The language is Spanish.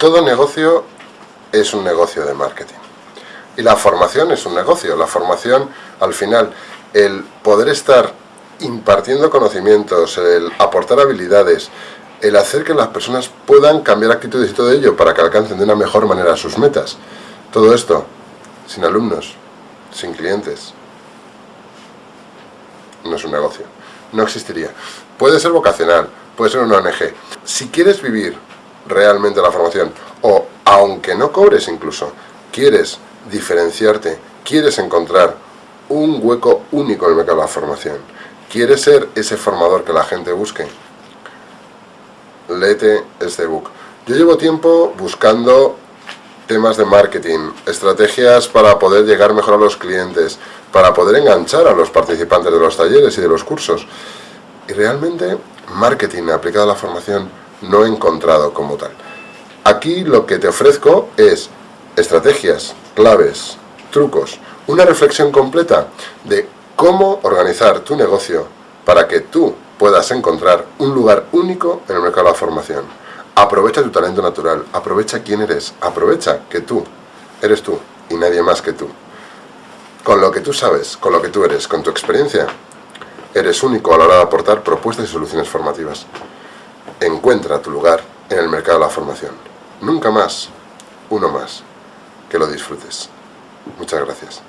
Todo negocio es un negocio de marketing. Y la formación es un negocio. La formación, al final, el poder estar impartiendo conocimientos, el aportar habilidades, el hacer que las personas puedan cambiar actitudes y todo ello para que alcancen de una mejor manera sus metas. Todo esto, sin alumnos, sin clientes, no es un negocio. No existiría. Puede ser vocacional, puede ser una ONG. Si quieres vivir realmente la formación, o aunque no cobres incluso, quieres diferenciarte, quieres encontrar un hueco único en el mercado de la formación, quieres ser ese formador que la gente busque, léete este book. Yo llevo tiempo buscando temas de marketing, estrategias para poder llegar mejor a los clientes, para poder enganchar a los participantes de los talleres y de los cursos. Y realmente marketing aplicado a la formación no he encontrado como tal. Aquí lo que te ofrezco es estrategias, claves, trucos, una reflexión completa de cómo organizar tu negocio para que tú puedas encontrar un lugar único en el mercado de la formación. Aprovecha tu talento natural, aprovecha quién eres, aprovecha que tú eres tú y nadie más que tú. Con lo que tú sabes, con lo que tú eres, con tu experiencia, eres único a la hora de aportar propuestas y soluciones formativas. Encuentra tu lugar en el mercado de la formación. Nunca más, uno más. Que lo disfrutes. Muchas gracias.